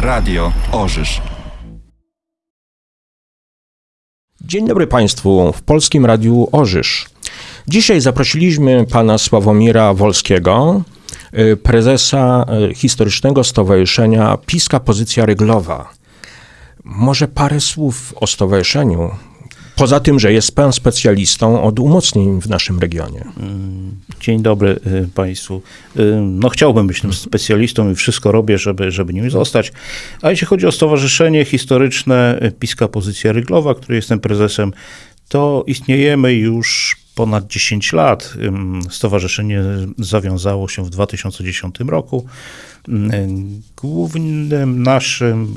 Radio Orzysz. Dzień dobry Państwu w Polskim Radiu Orzysz. Dzisiaj zaprosiliśmy pana Sławomira Wolskiego, y, prezesa y, Historycznego Stowarzyszenia Piska Pozycja Ryglowa. Może parę słów o stowarzyszeniu, poza tym, że jest pan specjalistą od umocnień w naszym regionie. Dzień dobry y, Państwu. Y, No chciałbym być tym specjalistą i wszystko robię, żeby, żeby nim zostać. A jeśli chodzi o Stowarzyszenie Historyczne y, Piska Pozycja Ryglowa, której jestem prezesem, to istniejemy już ponad 10 lat. Ym, Stowarzyszenie zawiązało się w 2010 roku. Ym, Głównym naszym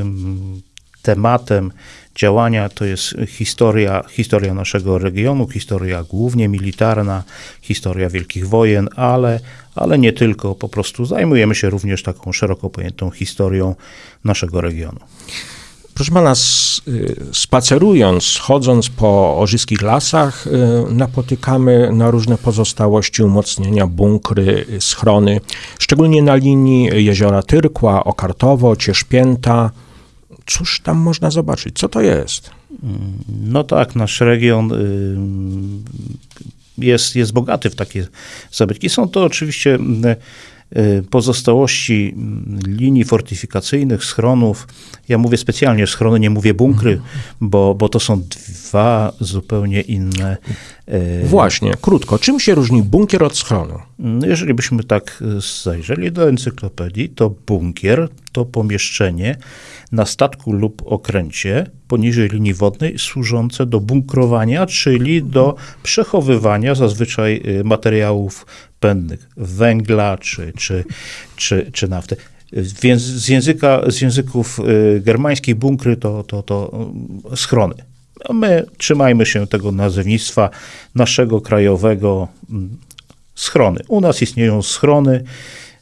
ym, tematem działania to jest historia, historia naszego regionu, historia głównie militarna, historia wielkich wojen, ale, ale nie tylko. Po prostu zajmujemy się również taką szeroko pojętą historią naszego regionu. Proszę pana, y, spacerując, chodząc po orzyskich lasach, y, napotykamy na różne pozostałości, umocnienia, bunkry, schrony, szczególnie na linii jeziora Tyrkła, Okartowo, Cieszpięta. Cóż tam można zobaczyć? Co to jest? No tak, nasz region y, jest, jest bogaty w takie zabytki. Są to oczywiście y, y, pozostałości linii fortyfikacyjnych, schronów. Ja mówię specjalnie schrony, nie mówię bunkry, bo, bo to są dwa zupełnie inne. Y, Właśnie, krótko, czym się różni bunkier od schronu? no, Jeżeli byśmy tak y, zajrzeli do encyklopedii, to bunkier to pomieszczenie na statku lub okręcie poniżej linii wodnej służące do bunkrowania, czyli do przechowywania zazwyczaj y, materiałów pędnych, węgla czy, czy, czy, czy nafty. Więc z, języka, z języków germańskich bunkry to, to, to y, schrony. My trzymajmy się tego nazewnictwa naszego krajowego mm, schrony. U nas istnieją schrony,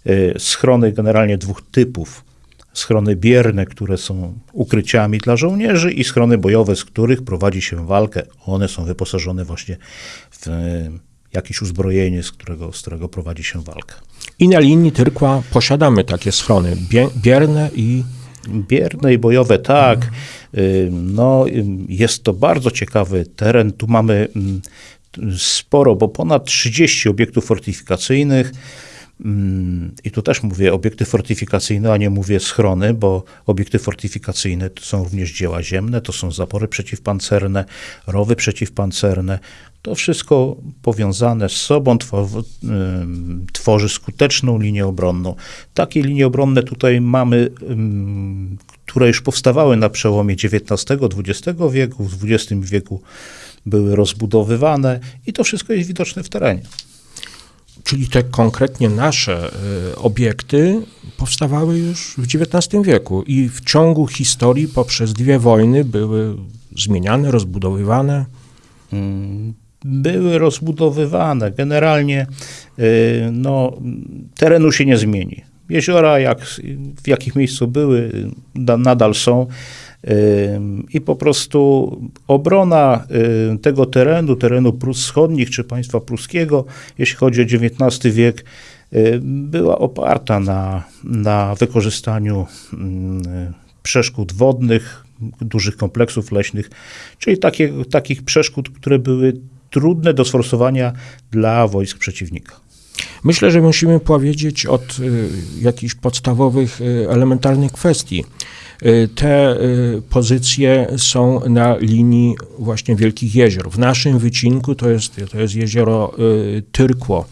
y, schrony generalnie dwóch typów. Schrony bierne, które są ukryciami dla żołnierzy i schrony bojowe, z których prowadzi się walkę. One są wyposażone właśnie w y, jakieś uzbrojenie, z którego, z którego prowadzi się walkę. I na linii Tyrkła posiadamy takie schrony bie- bierne i Bierne i bojowe, tak. Y, No, jest to bardzo ciekawy teren. Tu mamy mm, sporo, bo ponad 30 obiektów fortyfikacyjnych. Mm, I tu też mówię obiekty fortyfikacyjne, a nie mówię schrony, bo obiekty fortyfikacyjne to są również dzieła ziemne, to są zapory przeciwpancerne, rowy przeciwpancerne. To wszystko powiązane z sobą tworzy, tworzy skuteczną linię obronną. Takie linie obronne tutaj mamy, które już powstawały na przełomie XIX-XX wieku, w XX wieku były rozbudowywane i to wszystko jest widoczne w terenie. Czyli te konkretnie nasze y, obiekty powstawały już w XIX wieku i w ciągu historii poprzez dwie wojny były zmieniane, rozbudowywane. Mm, były rozbudowywane. Generalnie y, no, terenu się nie zmieni. Jeziora, jak, w jakich miejscu były, y, da- nadal są. Y, I po prostu obrona y, tego terenu, terenu Prus Wschodnich czy państwa pruskiego, jeśli chodzi o XIX wiek, y, była oparta na, na wykorzystaniu mm, przeszkód wodnych, dużych kompleksów leśnych, czyli takich przeszkód, które były trudne do sforsowania dla wojsk przeciwnika. Myślę, że musimy powiedzieć od y, jakichś podstawowych, y, elementarnych kwestii. Y, Te pozycje są na linii właśnie Wielkich Jezior. W naszym wycinku to jest, to jest jezioro Tyrkło.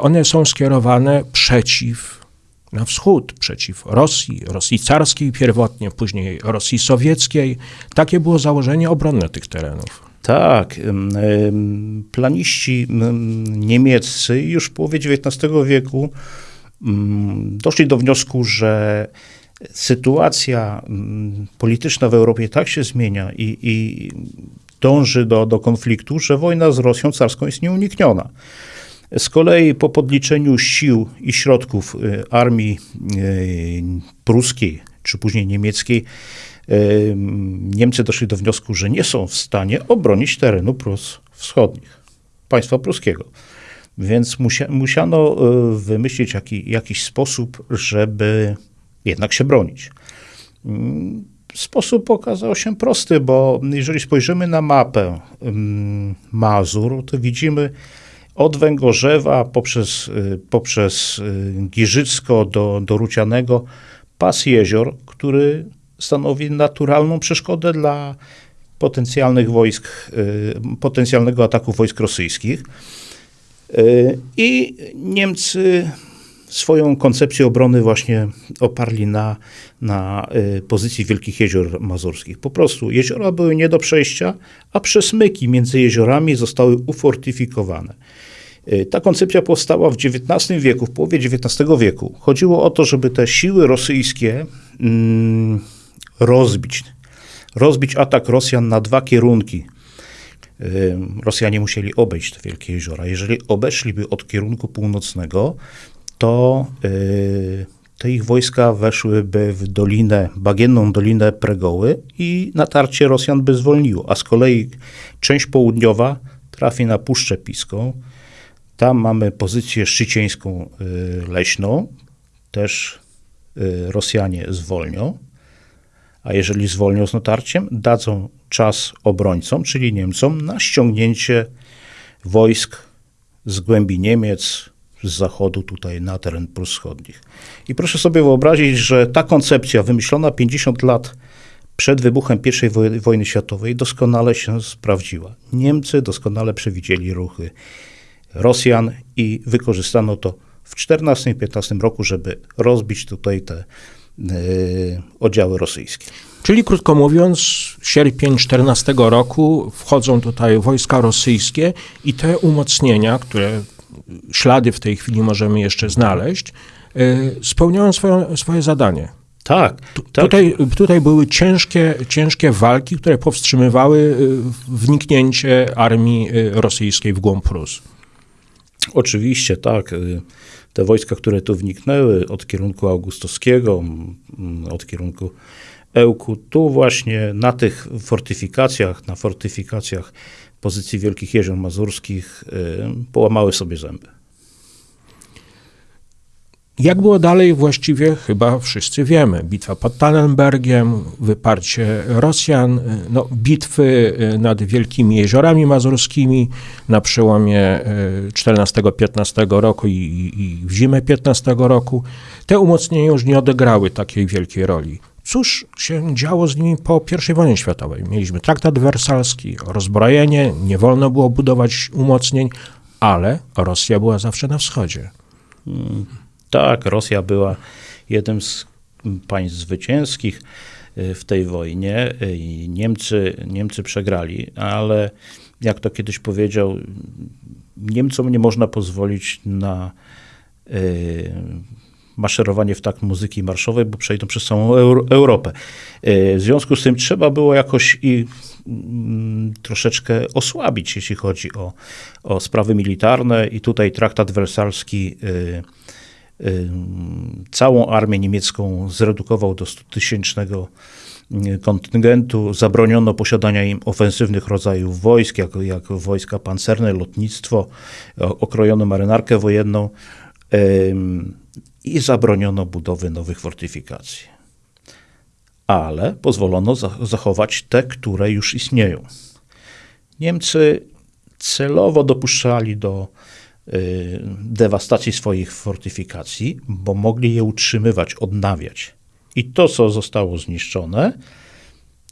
One są skierowane przeciw, na wschód, przeciw Rosji, Rosji carskiej pierwotnie, później Rosji sowieckiej. Takie było założenie obronne tych terenów. Tak, planiści niemieccy już w połowie XIX wieku doszli do wniosku, że sytuacja polityczna w Europie tak się zmienia i, i dąży do, do konfliktu, że wojna z Rosją carską jest nieunikniona. Z kolei po podliczeniu sił i środków y, armii y, pruskiej, czy później niemieckiej, Niemcy doszli do wniosku, że nie są w stanie obronić terenu Prus wschodnich, państwa pruskiego. Więc musia, musiano y, wymyślić jaki, jakiś sposób, żeby jednak się bronić. Sposób okazał się prosty, bo jeżeli spojrzymy na mapę Mazur, to widzimy od Węgorzewa poprzez, y, poprzez y, Giżycko do, do Rucianego pas jezior, który stanowi naturalną przeszkodę dla potencjalnych wojsk, y, potencjalnego ataku wojsk rosyjskich. Y, I Niemcy swoją koncepcję obrony właśnie oparli na, na y, pozycji Wielkich Jezior Mazurskich. Po prostu jeziora były nie do przejścia, a przesmyki między jeziorami zostały ufortyfikowane. Ta koncepcja powstała w XIX wieku, w połowie XIX wieku. Chodziło o to, żeby te siły rosyjskie mm, rozbić. Rozbić atak Rosjan na dwa kierunki. Rosjanie musieli obejść te wielkie jeziora. Jeżeli obeszliby od kierunku północnego, to y, te ich wojska weszłyby w dolinę, bagienną dolinę Pregoły i natarcie Rosjan by zwolniło. A z kolei część południowa trafi na Puszczę Piską. Tam mamy pozycję szczycieńską y, leśną. Też y, Rosjanie zwolnią. A jeżeli zwolnią z natarciem, dadzą czas obrońcom, czyli Niemcom, na ściągnięcie wojsk z głębi Niemiec, z zachodu tutaj na teren Prus. I proszę sobie wyobrazić, że ta koncepcja wymyślona 50 lat przed wybuchem I woj- wojny światowej doskonale się sprawdziła. Niemcy doskonale przewidzieli ruchy Rosjan i wykorzystano to w 14-15 roku, żeby rozbić tutaj te oddziały rosyjskie. Czyli krótko mówiąc, sierpień 14 roku wchodzą tutaj wojska rosyjskie i te umocnienia, które ślady w tej chwili możemy jeszcze znaleźć, y, spełniają swoją, swoje zadanie. Tak, tak. Tutaj, tutaj były ciężkie, ciężkie walki, które powstrzymywały y, wniknięcie armii rosyjskiej w głąb Prus. Oczywiście, tak. Te wojska, które tu wniknęły od kierunku augustowskiego, od kierunku Ełku, tu właśnie na tych fortyfikacjach, na fortyfikacjach pozycji Wielkich Jezior Mazurskich y, połamały sobie zęby. Jak było dalej, właściwie chyba wszyscy wiemy. Bitwa pod Tannenbergiem, wyparcie Rosjan, no, bitwy y, nad Wielkimi Jeziorami Mazurskimi na przełomie y, 14-15 roku i, i, w zimę 15 roku. Te umocnienia już nie odegrały takiej wielkiej roli. Cóż się działo z nimi po I wojnie światowej? Mieliśmy traktat wersalski, rozbrojenie, nie wolno było budować umocnień, ale Rosja była zawsze na wschodzie. Tak, Rosja była jednym z państw zwycięskich y, w tej wojnie y, i Niemcy, Niemcy przegrali, ale jak to kiedyś powiedział, Niemcom nie można pozwolić na y, maszerowanie w takt muzyki marszowej, bo przejdą przez całą Euro- Europę. W związku z tym trzeba było jakoś i mm, troszeczkę osłabić, jeśli chodzi o, o sprawy militarne i tutaj traktat wersalski y, całą armię niemiecką zredukował do 100-tysięcznego y, kontyngentu, zabroniono posiadania im ofensywnych rodzajów wojsk, jak, jak wojska pancerne, lotnictwo, okrojono marynarkę wojenną i zabroniono budowy nowych fortyfikacji. Ale pozwolono za- zachować te, które już istnieją. Niemcy celowo dopuszczali do dewastacji swoich fortyfikacji, bo mogli je utrzymywać, odnawiać. I to, co zostało zniszczone,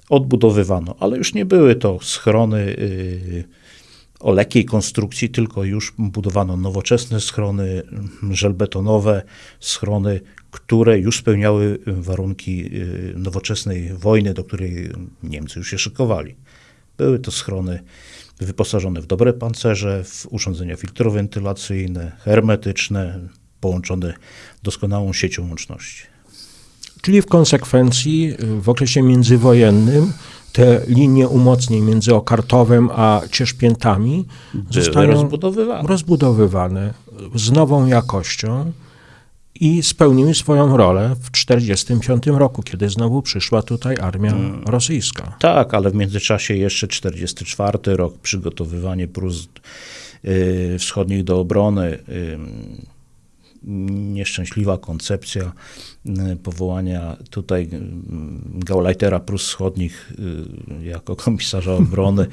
odbudowywano, ale już nie były to schrony y, o lekkiej konstrukcji, tylko już budowano nowoczesne schrony mm, żelbetonowe, schrony, które już spełniały warunki y, nowoczesnej wojny, do której Niemcy już się szykowali. Były to schrony wyposażone w dobre pancerze, w urządzenia filtrowentylacyjne, hermetyczne, połączone doskonałą siecią łączności. Czyli w konsekwencji w okresie międzywojennym te linie umocnień między Okartowem a Cieszpiętami Były zostają rozbudowywane. rozbudowywane z nową jakością i spełniły swoją rolę w 1945 roku, kiedy znowu przyszła tutaj armia rosyjska. Tak, ale w międzyczasie jeszcze 44 rok, przygotowywanie Prus y, wschodnich do obrony. y, nieszczęśliwa koncepcja y, powołania tutaj y, Gauleitera Prus Wschodnich y, jako komisarza obrony,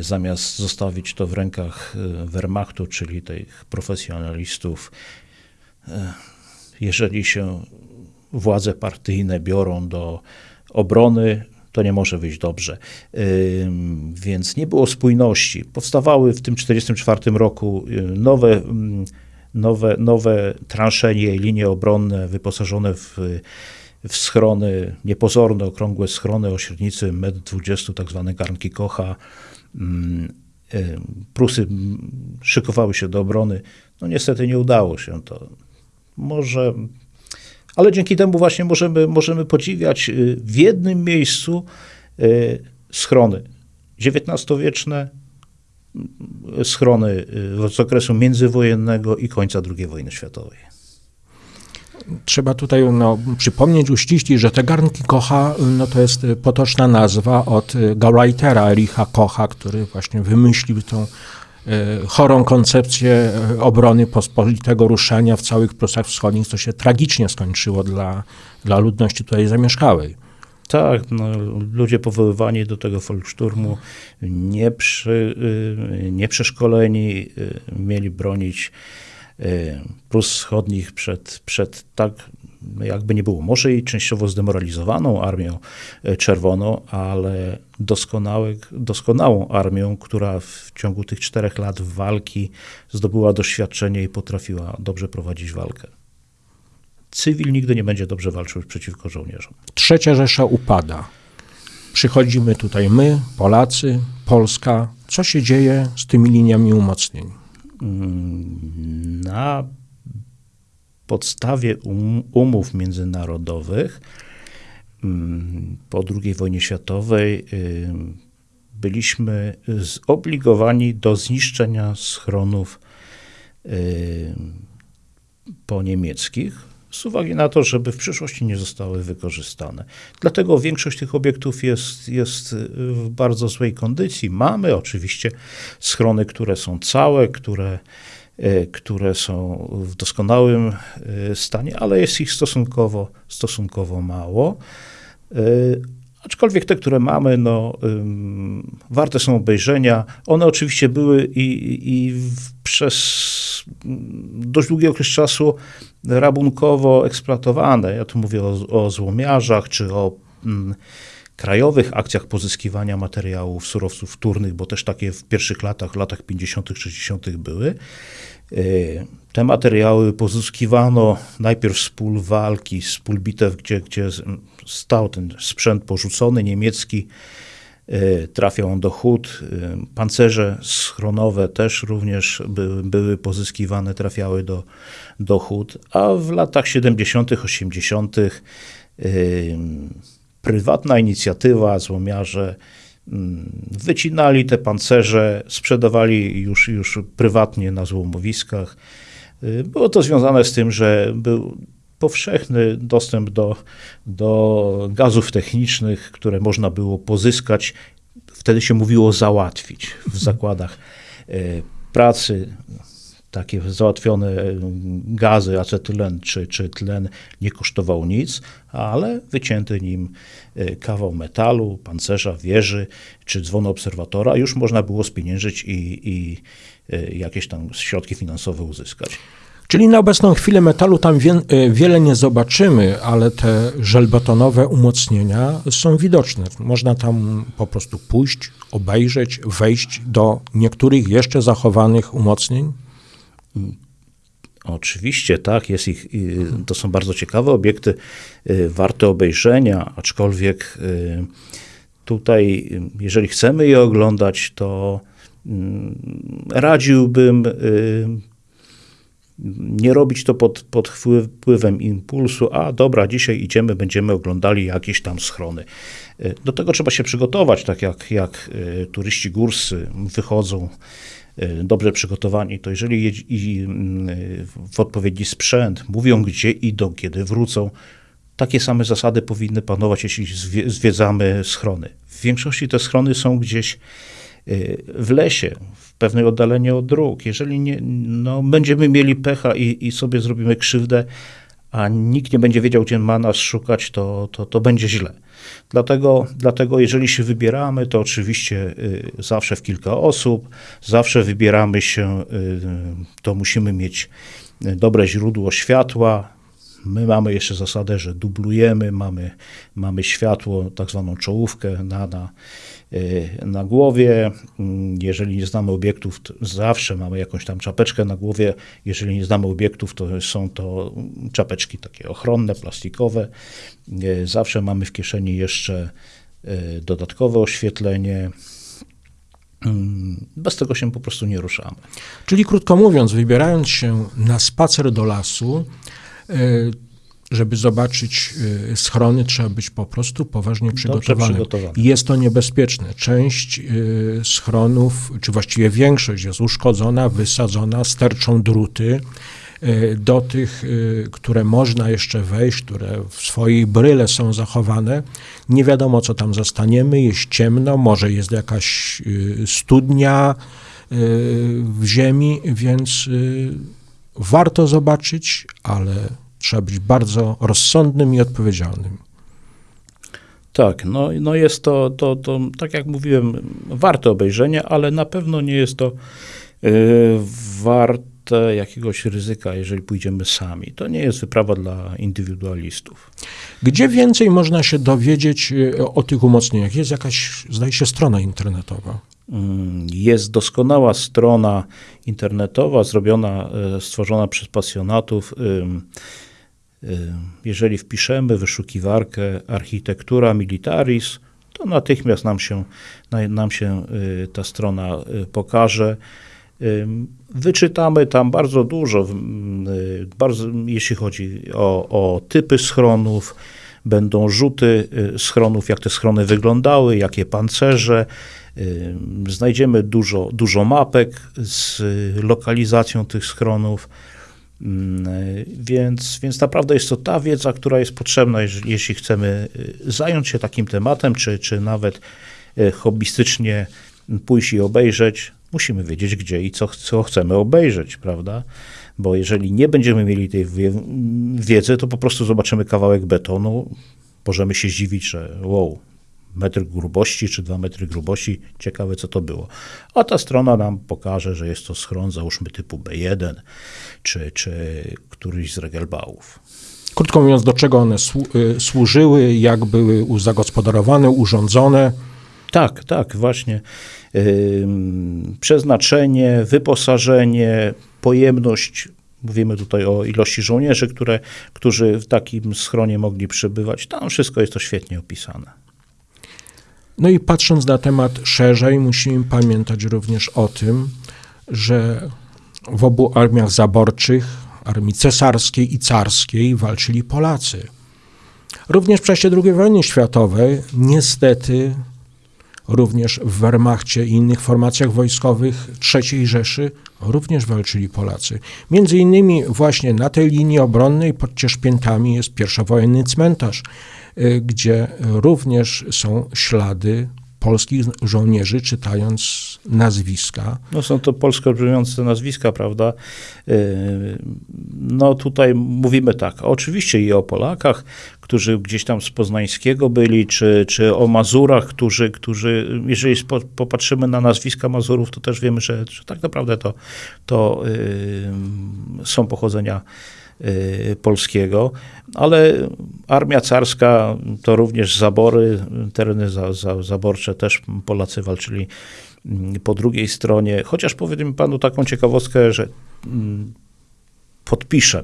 zamiast zostawić to w rękach Wehrmachtu, czyli tych profesjonalistów. Jeżeli się władze partyjne biorą do obrony, to nie może wyjść dobrze. Więc nie było spójności. Powstawały w tym 1944 roku nowe nowe, nowe transzenie i linie obronne wyposażone w, w schrony, niepozorne, okrągłe schrony o średnicy 1,20 m, tak zwane garnki Kocha. Mm, Prusy szykowały się do obrony. No niestety nie udało się to. Może, ale dzięki temu właśnie możemy, możemy podziwiać y, w jednym miejscu y, schrony XIX-wieczne, schrony y, z okresu międzywojennego i końca II wojny światowej. Trzeba tutaj no, przypomnieć, uściślić, że te garnki Kocha no, to jest potoczna nazwa od Gauleitera Ericha Kocha, który właśnie wymyślił tą chorą koncepcję y, obrony pospolitego ruszania w całych Prusach Wschodnich, co się tragicznie skończyło dla, dla ludności tutaj zamieszkałej. Tak, no, ludzie powoływani do tego Volkssturmu, nie, przy, y, y, mieli bronić y, Prus Wschodnich przed, przed tak, jakby nie było, może i częściowo zdemoralizowaną armią czerwoną, ale doskonałą armią, która w ciągu tych czterech lat walki zdobyła doświadczenie i potrafiła dobrze prowadzić walkę cywil nigdy nie będzie dobrze walczył przeciwko żołnierzom. Trzecia Rzesza upada. Przychodzimy tutaj my, Polacy, Polska. Co się dzieje z tymi liniami umocnień? Mm, na podstawie um, umów międzynarodowych mm, po II wojnie światowej byliśmy zobligowani do zniszczenia schronów po niemieckich z uwagi na to, żeby w przyszłości nie zostały wykorzystane. Dlatego większość tych obiektów jest, jest w bardzo złej kondycji. Mamy oczywiście schrony, które są całe, które, które są w doskonałym e, stanie, ale jest ich stosunkowo, stosunkowo mało. E, aczkolwiek te, które mamy, no, warte są obejrzenia. One oczywiście były i, i przez dość długi okres czasu rabunkowo eksploatowane. Ja tu mówię o, o złomiarzach czy o mm, krajowych akcjach pozyskiwania materiałów, surowców wtórnych, bo też takie w pierwszych latach, latach 50., 60. były. E, te materiały pozyskiwano najpierw z pól walki, z pól bitew, gdzie, gdzie stał ten sprzęt porzucony niemiecki, E, trafiał on do hut. E, pancerze schronowe też również były, były pozyskiwane, trafiały do, do hut, a w latach 70., 80. Prywatna inicjatywa, złomiarze mm, wycinali te pancerze, sprzedawali już, już prywatnie na złomowiskach. Było to związane z tym, że był powszechny dostęp do, do gazów technicznych, które można było pozyskać. Wtedy się mówiło załatwić w zakładach e, pracy. Takie załatwione e, gazy, acetylen czy, czy tlen nie kosztował nic, ale wycięty nim e, kawał metalu, pancerza, wieży czy dzwonu obserwatora już można było spieniężyć i, i jakieś tam środki finansowe uzyskać. Czyli na obecną chwilę metalu tam wie, e, wiele nie zobaczymy, ale te żelbetonowe umocnienia są widoczne. Można tam po prostu pójść, obejrzeć, wejść do niektórych jeszcze zachowanych umocnień. Oczywiście, tak, jest ich, to są bardzo ciekawe obiekty, y, warte obejrzenia, aczkolwiek y, tutaj, jeżeli chcemy je oglądać, to mm, radziłbym y, nie robić to pod, pod wpływem impulsu, a dobra, dzisiaj idziemy, będziemy oglądali jakieś tam schrony. Do tego trzeba się przygotować, tak jak, jak turyści górscy wychodzą dobrze przygotowani, to jeżeli jedzi, w odpowiedni sprzęt, mówią gdzie idą, kiedy wrócą, takie same zasady powinny panować, jeśli zwiedzamy schrony. W większości te schrony są gdzieś y, w lesie, w pewnej oddaleniu od dróg. Jeżeli nie, no, będziemy mieli pecha i, i sobie zrobimy krzywdę, a nikt nie będzie wiedział, gdzie ma nas szukać, to, to, to będzie źle. Dlatego, dlatego, jeżeli się wybieramy, to oczywiście y, zawsze w kilka osób, zawsze wybieramy się, y, to musimy mieć dobre źródło światła. My mamy jeszcze zasadę, że dublujemy, mamy, mamy światło, tak zwaną czołówkę na, na, y, na głowie. Mm, Jeżeli nie znamy obiektów, zawsze mamy jakąś tam czapeczkę na głowie. Jeżeli nie znamy obiektów, to są to czapeczki takie ochronne, plastikowe. Y, Zawsze mamy w kieszeni jeszcze y, dodatkowe oświetlenie. Mm, Bez tego się po prostu nie ruszamy. Czyli krótko mówiąc, wybierając się na spacer do lasu, żeby zobaczyć e, schrony, trzeba być po prostu poważnie przygotowanym. Jest to niebezpieczne. Część e, schronów, czy właściwie większość jest uszkodzona, wysadzona, sterczą druty. E, Do tych, które można jeszcze wejść, które w swojej bryle są zachowane, nie wiadomo, co tam zastaniemy. Jest ciemno, może jest jakaś studnia, y, w ziemi, więc y, warto zobaczyć, ale trzeba być bardzo rozsądnym i odpowiedzialnym. Tak, no, no jest to, to, to, tak jak mówiłem, warte obejrzenia, ale na pewno nie jest to y, warte jakiegoś ryzyka, jeżeli pójdziemy sami. To nie jest wyprawa dla indywidualistów. Gdzie więcej można się dowiedzieć y, o tych umocnieniach? Jest jakaś, zdaje się, strona internetowa. Mm, Jest doskonała strona internetowa, zrobiona, e, stworzona przez pasjonatów. Ym, Jeżeli wpiszemy wyszukiwarkę architektura militaris, to natychmiast nam się, na- nam się y, ta strona y, pokaże. Wyczytamy tam bardzo dużo, y, bardzo, jeśli chodzi o, o typy schronów, będą rzuty y, schronów, jak te schrony wyglądały, jakie pancerze. Znajdziemy dużo, dużo mapek z y, lokalizacją tych schronów. Y, Więc, więc naprawdę jest to ta wiedza, która jest potrzebna, jeśli chcemy y, zająć się takim tematem, czy, czy nawet y, hobbystycznie pójść i obejrzeć. Musimy wiedzieć, gdzie i co, co chcemy obejrzeć, prawda? Bo jeżeli nie będziemy mieli tej wie, wiedzy, to po prostu zobaczymy kawałek betonu, możemy się zdziwić, że wow, metr grubości czy dwa metry grubości, ciekawe co to było. A ta strona nam pokaże, że jest to schron, załóżmy typu B1, czy, czy któryś z regelbałów. Krótko mówiąc, do czego one y, służyły, jak były zagospodarowane, urządzone. Tak, tak, właśnie. Ym, Przeznaczenie, wyposażenie, pojemność. Mówimy tutaj o ilości żołnierzy, które, którzy w takim schronie mogli przebywać. Tam wszystko jest to świetnie opisane. No i patrząc na temat szerzej, musimy pamiętać również o tym, że w obu armiach zaborczych, armii cesarskiej i carskiej, walczyli Polacy. Również w czasie II wojny światowej, niestety, również w Wehrmachcie i innych formacjach wojskowych III Rzeszy również walczyli Polacy. Między innymi właśnie na tej linii obronnej pod Cieszpiętami jest pierwszowojenny cmentarz, y, gdzie również są ślady polskich żołnierzy, czytając nazwiska. No są to polsko brzmiące nazwiska, prawda? Yy, No tutaj mówimy tak, oczywiście i o Polakach, którzy gdzieś tam z Poznańskiego byli, czy, czy o Mazurach, którzy, którzy jeżeli spo, popatrzymy na nazwiska Mazurów, to też wiemy, że, że tak naprawdę to, to yy, są pochodzenia polskiego, ale armia carska to również zabory, tereny za, za, zaborcze też Polacy walczyli mm, po drugiej stronie, chociaż powiem panu taką ciekawostkę, że mm, podpiszę.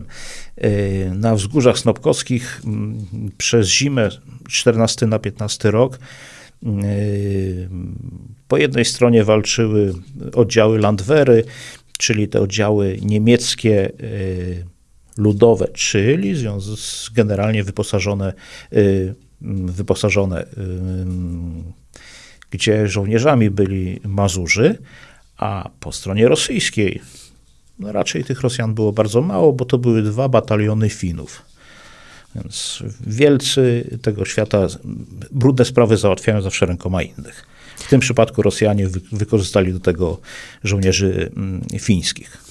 Yy, Na wzgórzach snopkowskich mm, przez zimę 14 na 15 rok yy, po jednej stronie walczyły oddziały Landwehry, czyli te oddziały niemieckie ludowe, czyli generalnie wyposażone, yy, wyposażone yy, gdzie żołnierzami byli Mazurzy, a po stronie rosyjskiej no raczej tych Rosjan było bardzo mało, bo to były dwa bataliony Finów. Więc wielcy tego świata brudne sprawy załatwiają zawsze rękoma innych. W tym przypadku Rosjanie wy, wykorzystali do tego żołnierzy fińskich.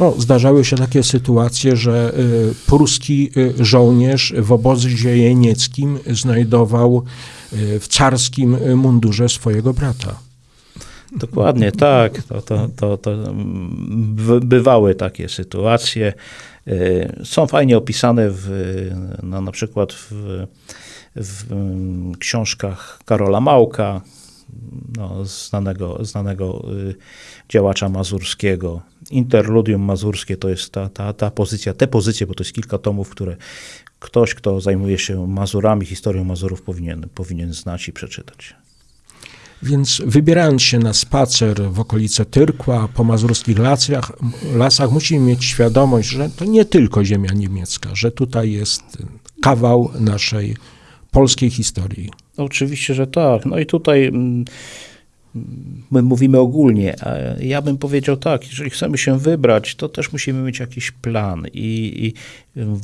No, zdarzały się takie sytuacje, że y, pruski y, żołnierz w obozie jenieckim znajdował y, w carskim mundurze swojego brata. Dokładnie tak. To, to, to, to mm, by- bywały takie sytuacje. Są fajnie opisane w, no, na przykład w, w mm, książkach Karola Małka, no, znanego, znanego y, działacza mazurskiego. Interludium mazurskie to jest ta, ta, ta pozycja, te pozycje, bo to jest kilka tomów, które ktoś, kto zajmuje się Mazurami, historią Mazurów powinien, powinien znać i przeczytać. Więc wybierając się na spacer w okolice Tyrkła, po mazurskich lasach, lasach, musimy mieć świadomość, że to nie tylko ziemia niemiecka, że tutaj jest kawał naszej polskiej historii. Oczywiście, że tak. No i tutaj mm, my mówimy ogólnie, ja bym powiedział tak, jeżeli chcemy się wybrać, to też musimy mieć jakiś plan i, i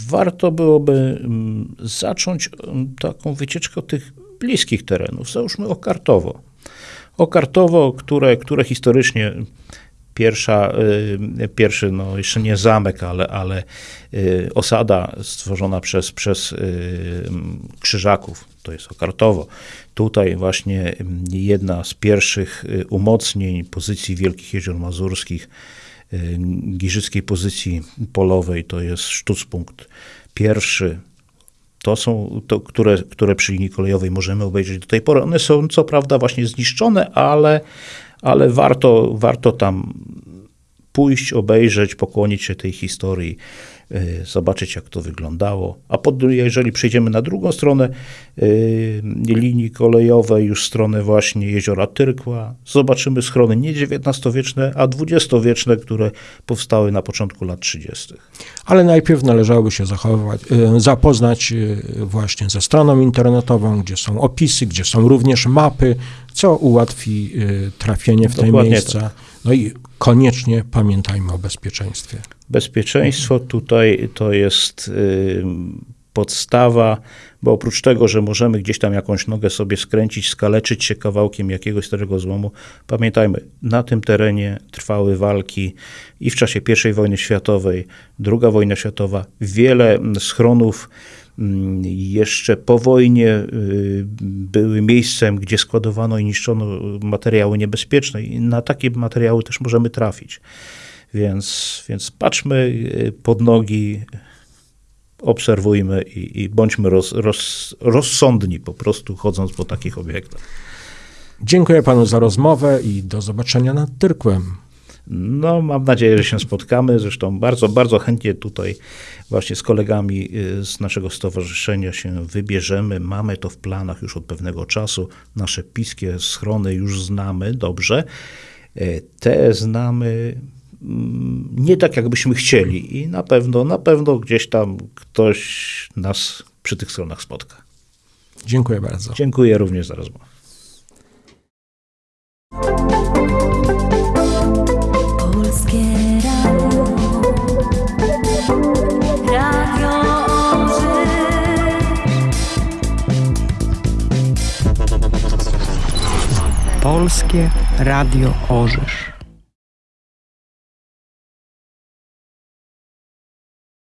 warto byłoby mm, zacząć mm, taką wycieczkę od tych bliskich terenów. Załóżmy Okartowo. Okartowo, które, które historycznie pierwsza, y, pierwszy, no jeszcze nie zamek, ale, ale y, osada stworzona przez, przez y, krzyżaków, to jest Okartowo. Tutaj właśnie mm, jedna z pierwszych umocnień pozycji Wielkich Jezior Mazurskich, giżyckiej pozycji polowej, to jest sztucpunkt pierwszy. To są, to, które, które przy linii kolejowej możemy obejrzeć do tej pory. One są co prawda właśnie zniszczone, ale, ale warto, warto tam pójść, obejrzeć, pokłonić się tej historii, zobaczyć jak to wyglądało. A pod, jeżeli przejdziemy na drugą stronę y, linii kolejowej, już stronę właśnie jeziora Tyrkła, zobaczymy schrony nie XIX-wieczne, a XX-wieczne, które powstały na początku lat 30. Ale najpierw należałoby się zachować, e, zapoznać e, właśnie ze stroną internetową, gdzie są opisy, gdzie są również mapy, co ułatwi e, trafienie w te Dokładnie miejsca. No i koniecznie pamiętajmy o bezpieczeństwie. Bezpieczeństwo tutaj to jest podstawa, bo oprócz tego, że możemy gdzieś tam jakąś nogę sobie skręcić, skaleczyć się kawałkiem jakiegoś starego złomu, pamiętajmy, na tym terenie trwały walki i w czasie I wojny światowej, II wojna światowa, wiele mm, schronów jeszcze po wojnie y, były miejscem, gdzie składowano i niszczono materiały niebezpieczne i na takie materiały też możemy trafić. Więc, więc patrzmy y, pod nogi, obserwujmy i, i bądźmy roz, roz, rozsądni po prostu chodząc po takich obiektach. Dziękuję panu za rozmowę i do zobaczenia nad Tyrkłem. No, mam nadzieję, że się spotkamy. Zresztą bardzo, bardzo chętnie tutaj właśnie z kolegami y, z naszego stowarzyszenia się wybierzemy. Mamy to w planach już od pewnego czasu. Nasze piskie schrony już znamy dobrze. Y, Te znamy mm, nie tak, jakbyśmy chcieli i na pewno, na pewno gdzieś tam ktoś nas przy tych stronach spotka. Dziękuję bardzo. Dziękuję również za rozmowę. Polskie Radio Orzysz.